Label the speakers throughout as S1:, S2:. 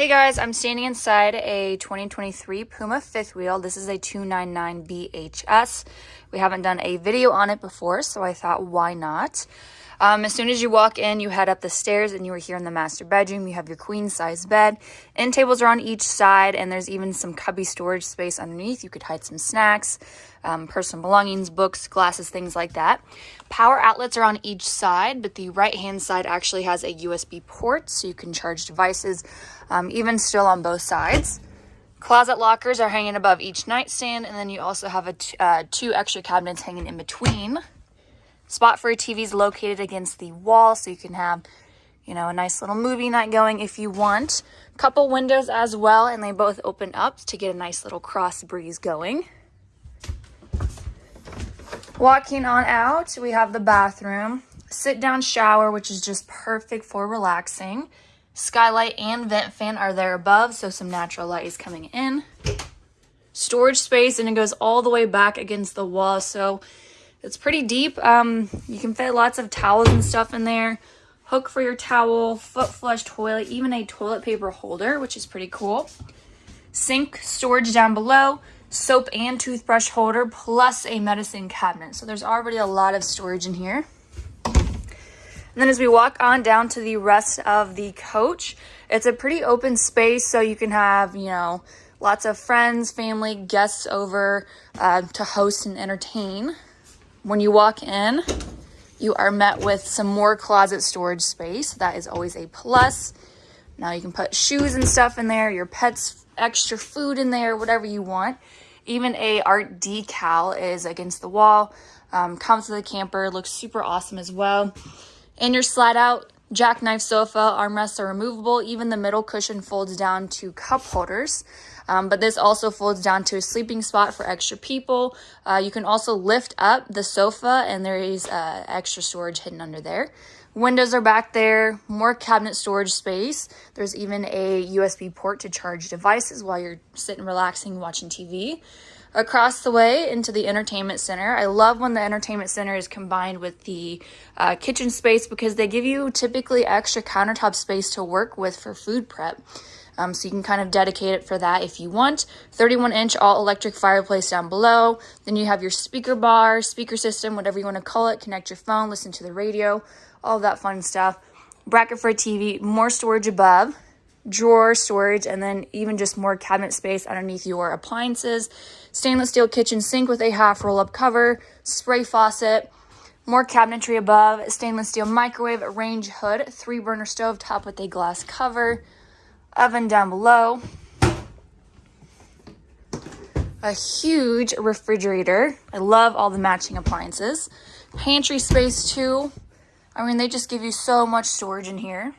S1: Hey guys, I'm standing inside a 2023 Puma fifth wheel. This is a 299 BHS. We haven't done a video on it before, so I thought why not? Um, as soon as you walk in, you head up the stairs and you are here in the master bedroom. You have your queen size bed. End tables are on each side and there's even some cubby storage space underneath. You could hide some snacks, um, personal belongings, books, glasses, things like that. Power outlets are on each side, but the right hand side actually has a USB port so you can charge devices um, even still on both sides. Closet lockers are hanging above each nightstand, and then you also have a uh, two extra cabinets hanging in between. Spot for your TV is located against the wall, so you can have, you know, a nice little movie night going if you want. Couple windows as well, and they both open up to get a nice little cross breeze going. Walking on out, we have the bathroom. Sit down shower, which is just perfect for relaxing. Skylight and vent fan are there above, so some natural light is coming in. Storage space, and it goes all the way back against the wall, so it's pretty deep. Um, you can fit lots of towels and stuff in there. Hook for your towel, foot flush toilet, even a toilet paper holder, which is pretty cool. Sink storage down below, soap and toothbrush holder, plus a medicine cabinet. So there's already a lot of storage in here. And then as we walk on down to the rest of the coach, it's a pretty open space. So you can have, you know, lots of friends, family, guests over uh, to host and entertain. When you walk in, you are met with some more closet storage space. That is always a plus. Now you can put shoes and stuff in there, your pets, extra food in there, whatever you want. Even a art decal is against the wall. Um, comes with the camper, looks super awesome as well. And your slide out jackknife sofa, armrests are removable. Even the middle cushion folds down to cup holders. Um, but this also folds down to a sleeping spot for extra people. Uh, you can also lift up the sofa and there is uh, extra storage hidden under there. Windows are back there, more cabinet storage space. There's even a USB port to charge devices while you're sitting relaxing watching TV. Across the way into the entertainment center. I love when the entertainment center is combined with the uh, kitchen space because they give you typically extra countertop space to work with for food prep. Um, so you can kind of dedicate it for that if you want. 31 inch all electric fireplace down below. Then you have your speaker bar, speaker system, whatever you want to call it. Connect your phone, listen to the radio, all that fun stuff. Bracket for a TV, more storage above, drawer storage, and then even just more cabinet space underneath your appliances. Stainless steel kitchen sink with a half roll up cover, spray faucet, more cabinetry above, stainless steel microwave, range hood, three burner stove top with a glass cover oven down below, a huge refrigerator. I love all the matching appliances. Pantry space too. I mean, they just give you so much storage in here.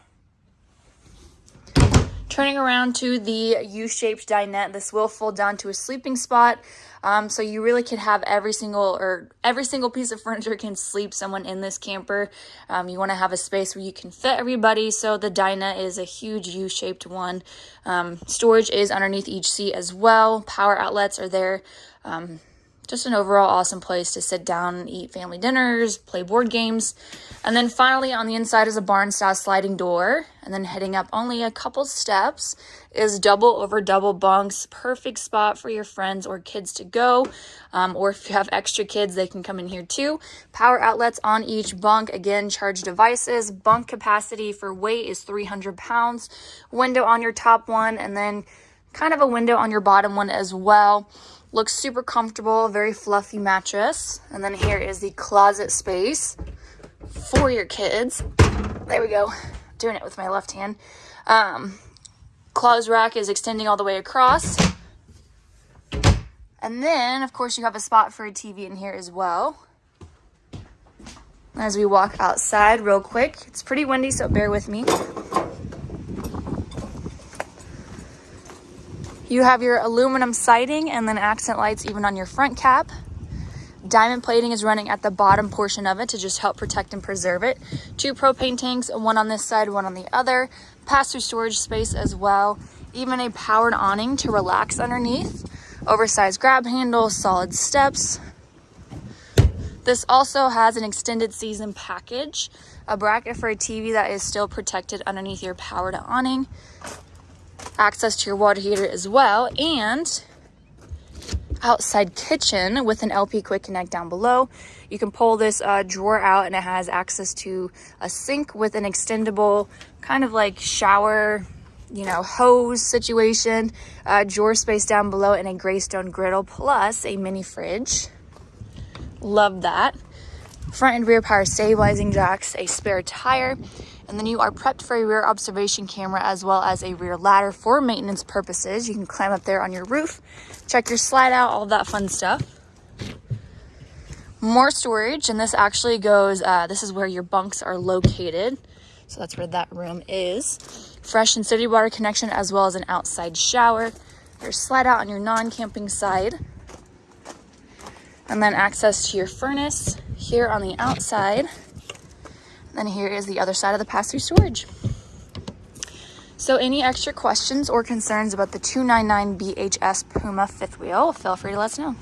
S1: Turning around to the U-shaped dinette, this will fold down to a sleeping spot. Um, so you really can have every single or every single piece of furniture can sleep someone in this camper. Um, you want to have a space where you can fit everybody. So the dinette is a huge U-shaped one. Um, storage is underneath each seat as well. Power outlets are there. Just an overall awesome place to sit down eat family dinners, play board games. And then finally on the inside is a barn style sliding door. And then heading up only a couple steps is double over double bunks. Perfect spot for your friends or kids to go. Um, or if you have extra kids, they can come in here too. Power outlets on each bunk. Again, charge devices. Bunk capacity for weight is 300 pounds. Window on your top one and then kind of a window on your bottom one as well. Looks super comfortable, very fluffy mattress. And then here is the closet space for your kids. There we go. Doing it with my left hand. Um, clothes rack is extending all the way across. And then, of course, you have a spot for a TV in here as well. As we walk outside real quick, it's pretty windy, so bear with me. You have your aluminum siding and then accent lights even on your front cap. Diamond plating is running at the bottom portion of it to just help protect and preserve it. Two propane tanks, one on this side, one on the other. Pass-through storage space as well. Even a powered awning to relax underneath. Oversized grab handle, solid steps. This also has an extended season package, a bracket for a TV that is still protected underneath your powered awning, access to your water heater as well, and outside kitchen with an LP quick connect down below. You can pull this uh, drawer out and it has access to a sink with an extendable kind of like shower, you know, hose situation, uh, drawer space down below and a Greystone griddle plus a mini fridge. Love that. Front and rear power stabilizing jacks, a spare tire, and then you are prepped for a rear observation camera as well as a rear ladder for maintenance purposes. You can climb up there on your roof, check your slide out, all that fun stuff. More storage, and this actually goes, uh, this is where your bunks are located. So that's where that room is. Fresh and city water connection as well as an outside shower. Your slide out on your non-camping side. And then access to your furnace here on the outside. Then here is the other side of the pass-through storage. So any extra questions or concerns about the 299 BHS Puma fifth wheel, feel free to let us know.